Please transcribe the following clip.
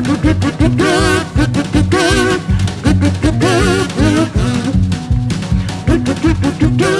do do